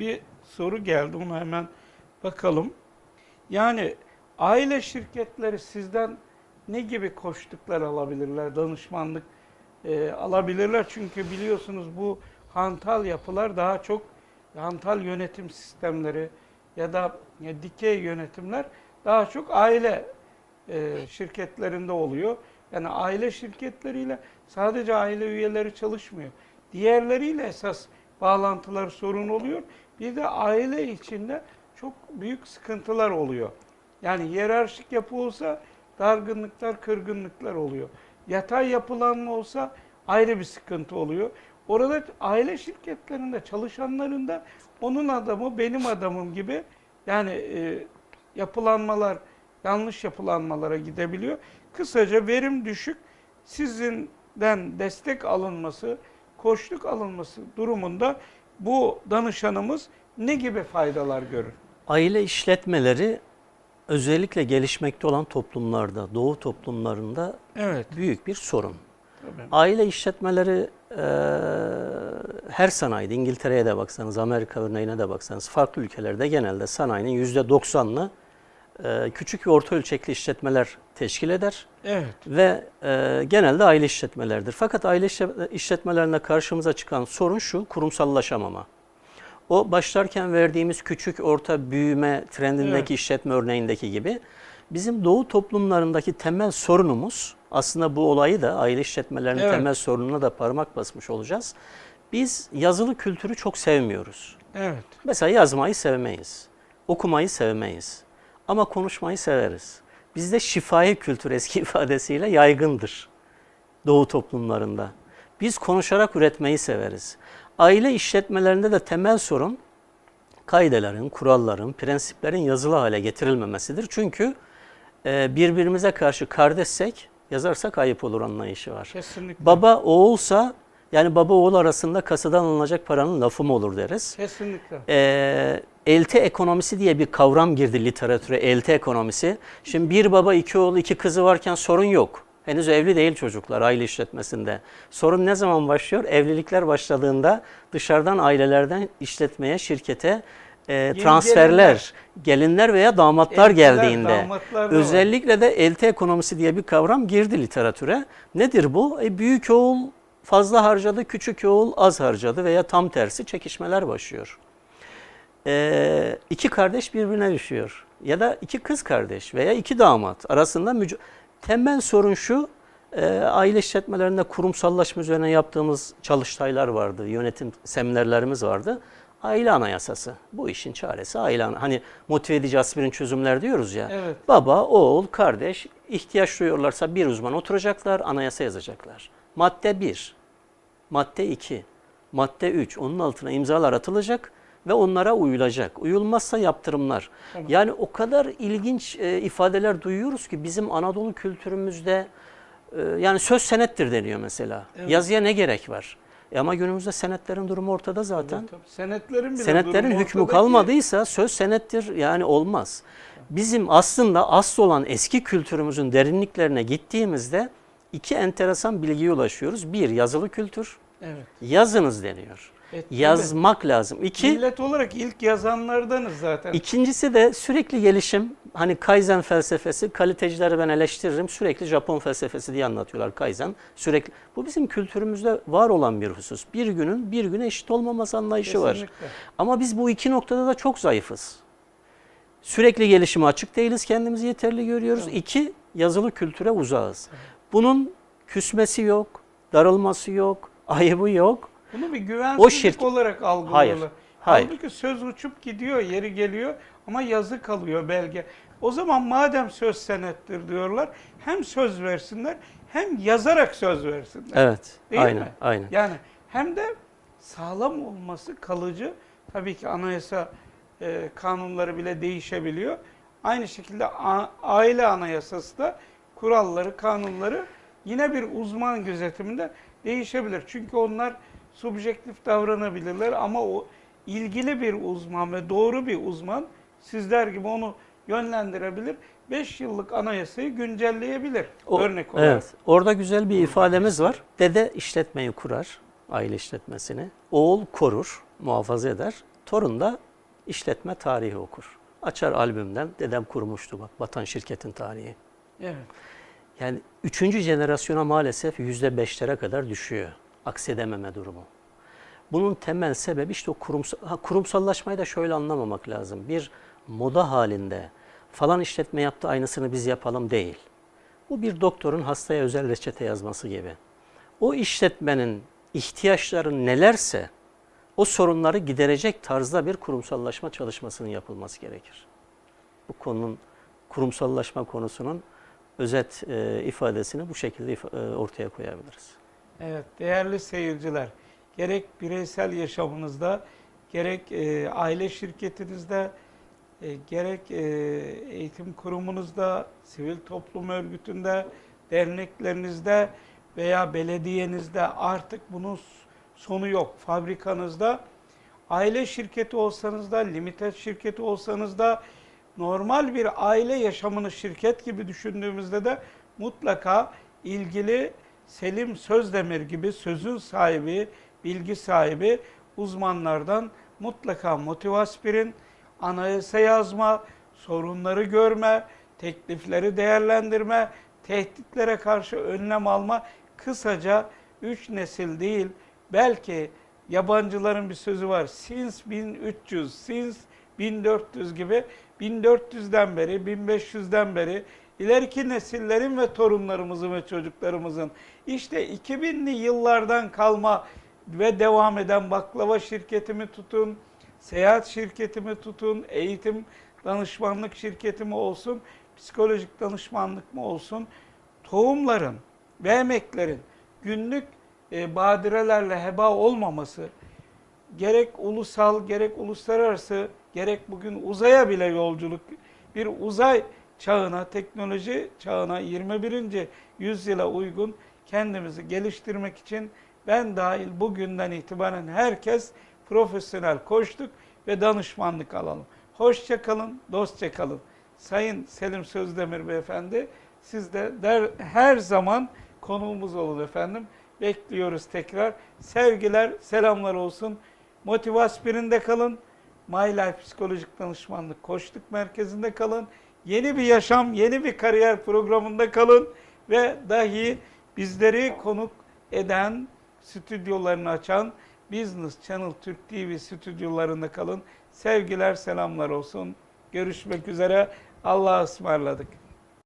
bir soru geldi onu hemen bakalım. Yani aile şirketleri sizden ne gibi koştuklar alabilirler, danışmanlık e, alabilirler? Çünkü biliyorsunuz bu hantal yapılar daha çok hantal yönetim sistemleri ya da e, dikey yönetimler daha çok aile e, şirketlerinde oluyor. Yani aile şirketleriyle sadece aile üyeleri çalışmıyor. Diğerleriyle esas bağlantılar sorun oluyor. Bir de aile içinde çok büyük sıkıntılar oluyor. Yani hiyerarşik yapı olsa dargınlıklar, kırgınlıklar oluyor. Yatay yapılanma olsa ayrı bir sıkıntı oluyor. Orada aile şirketlerinde çalışanların da onun adamı benim adamım gibi yani e, yapılanmalar yanlış yapılanmalara gidebiliyor. Kısaca verim düşük sizinden destek alınması, koçluk alınması durumunda bu danışanımız ne gibi faydalar görür? Aile işletmeleri özellikle gelişmekte olan toplumlarda, doğu toplumlarında Evet. büyük bir sorun. Tabii. Aile işletmeleri e, her sanayide, İngiltere'ye de baksanız, Amerika örneğine de baksanız, farklı ülkelerde genelde sanayinin %90'ını e, küçük ve orta ölçekli işletmeler teşkil eder Evet. ve e, genelde aile işletmeleridir. Fakat aile işlet- işletmelerinde karşımıza çıkan sorun şu, kurumsallaşamama. O başlarken verdiğimiz küçük orta büyüme trendindeki Evet. işletme örneğindeki gibi bizim doğu toplumlarındaki temel sorunumuz aslında bu olayı da aile işletmelerinin Evet. temel sorununa da parmak basmış olacağız. Biz yazılı kültürü çok sevmiyoruz. Evet. Mesela yazmayı sevmeyiz. Okumayı sevmeyiz. Ama konuşmayı severiz. Bizde şifai kültür eski ifadesiyle yaygındır. Doğu toplumlarında. Biz konuşarak üretmeyi severiz. Aile işletmelerinde de temel sorun kaidelerin, kuralların, prensiplerin yazılı hale getirilmemesidir. Çünkü e, birbirimize karşı kardeşsek yazarsak ayıp olur anlayışı var. Kesinlikle. Baba oğulsa yani baba oğul arasında kasadan alınacak paranın lafı mı olur deriz. Kesinlikle. Ee, elti ekonomisi diye bir kavram girdi literatüre, elti ekonomisi. Şimdi bir baba, iki oğul, iki kızı varken sorun yok. Henüz evli değil çocuklar aile işletmesinde. Sorun ne zaman başlıyor? Evlilikler başladığında dışarıdan ailelerden işletmeye, şirkete e, transferler, gelinler veya damatlar Eltiler, geldiğinde. damatlar da. Özellikle de elti ekonomisi diye bir kavram girdi literatüre. Nedir bu? E, büyük oğul fazla harcadı, küçük oğul az harcadı veya tam tersi çekişmeler başlıyor. Ee, iki kardeş birbirine düşüyor. Ya da iki kız kardeş veya iki damat arasında temel sorun şu. e, aile işletmelerinde kurumsallaşma üzerine yaptığımız çalıştaylar vardı, yönetim seminerlerimiz vardı. Aile anayasası. Bu işin çaresi aile Hani motive edici aspirin çözümler diyoruz ya. Evet. Baba, oğul, kardeş ihtiyaç duyuyorlarsa bir uzman oturacaklar, anayasa yazacaklar. Madde 1, madde 2, madde 3 onun altına imzalar atılacak ve onlara uyulacak. Uyulmazsa yaptırımlar. Tamam. Yani o kadar ilginç e, ifadeler duyuyoruz ki bizim Anadolu kültürümüzde e, yani söz senettir deniyor mesela. Evet. Yazıya ne gerek var? E ama günümüzde senetlerin durumu ortada zaten. Tabii. Senetlerin bile Senetlerin durumu hükmü ortada ki- kalmadıysa söz senettir yani olmaz. Bizim aslında asıl olan eski kültürümüzün derinliklerine gittiğimizde iki enteresan bilgiye ulaşıyoruz. Bir yazılı kültür, Evet. yazınız deniyor. E, tabii. Yazmak lazım. İki, Millet olarak ilk yazanlardanız zaten. ikincisi de sürekli gelişim. Hani Kaizen felsefesi, kalitecileri ben eleştiririm. Sürekli Japon felsefesi diye anlatıyorlar Kaizen. Sürekli. Bu bizim kültürümüzde var olan bir husus. Bir günün bir güne eşit olmaması anlayışı var. Kesinlikle. Ama biz bu iki noktada da çok zayıfız. Sürekli gelişime açık değiliz, kendimizi yeterli görüyoruz. Evet. İki, yazılı kültüre uzağız. Bunun küsmesi yok, darılması yok, ayıbı yok. Bunu bir güvensizlik şirket- olarak algılıyorlar. Hayır, hayır. Halbuki söz uçup gidiyor, yeri geliyor ama yazı kalıyor belge. O zaman madem söz senettir diyorlar, hem söz versinler hem yazarak söz versinler. Evet, Değil aynen, mi? aynen. Yani hem de sağlam olması kalıcı. Tabii ki anayasa e, kanunları bile değişebiliyor. Aynı şekilde a- aile anayasası da kuralları, kanunları yine bir uzman gözetiminde değişebilir. Çünkü onlar subjektif davranabilirler ama o ilgili bir uzman ve doğru bir uzman sizler gibi onu yönlendirebilir. 5 yıllık anayasayı güncelleyebilir O- örnek olarak. Evet, orada güzel bir ifademiz var. Dede işletmeyi kurar, aile işletmesini. Oğul korur, muhafaza eder. Torun da işletme tarihi okur. Açar albümden dedem kurmuştu bak Batan şirketin tarihi. Yani üçüncü jenerasyona maalesef yüzde beşlere kadar düşüyor. Aksedememe durumu. Bunun temel sebebi işte o kurumsal, ha, kurumsallaşmayı da şöyle anlamamak lazım. Bir moda halinde falan işletme yaptı aynısını biz yapalım değil. Bu bir doktorun hastaya özel reçete yazması gibi. O işletmenin ihtiyaçları nelerse o sorunları giderecek tarzda bir kurumsallaşma çalışmasının yapılması gerekir. Bu konunun kurumsallaşma konusunun özet e, ifadesini bu şekilde ifa- e, ortaya koyabiliriz. Evet, değerli seyirciler, gerek bireysel yaşamınızda, gerek e, aile şirketinizde, e, gerek e, eğitim kurumunuzda, sivil toplum örgütünde, derneklerinizde veya belediyenizde artık bunun sonu yok. Fabrikanızda, aile şirketi olsanız da, limited şirketi olsanız da, normal bir aile yaşamını şirket gibi düşündüğümüzde de mutlaka ilgili Selim Sözdemir gibi sözün sahibi, bilgi sahibi uzmanlardan mutlaka motivaspirin, anayasa yazma, sorunları görme, teklifleri değerlendirme, tehditlere karşı önlem alma, kısaca üç nesil değil, belki yabancıların bir sözü var, since 1300, since 1400 gibi 1400'den beri, 1500'den beri ileriki nesillerin ve torunlarımızın ve çocuklarımızın işte 2000'li yıllardan kalma ve devam eden baklava şirketimi tutun, seyahat şirketimi tutun, eğitim danışmanlık şirketimi olsun, psikolojik danışmanlık mı olsun, tohumların ve emeklerin günlük e, badirelerle heba olmaması, gerek ulusal gerek uluslararası gerek bugün uzaya bile yolculuk bir uzay çağına, teknoloji çağına 21. yüzyıla uygun kendimizi geliştirmek için ben dahil bugünden itibaren herkes profesyonel koştuk ve danışmanlık alalım. Hoşça kalın, dostça kalın. Sayın Selim Sözdemir Beyefendi siz de der, her zaman konuğumuz olun efendim. Bekliyoruz tekrar. Sevgiler, selamlar olsun. Motivaspirinde kalın. My Life Psikolojik Danışmanlık Koçluk Merkezi'nde kalın. Yeni bir yaşam, yeni bir kariyer programında kalın. Ve dahi bizleri konuk eden, stüdyolarını açan Business Channel Türk TV stüdyolarında kalın. Sevgiler, selamlar olsun. Görüşmek üzere. Allah'a ısmarladık.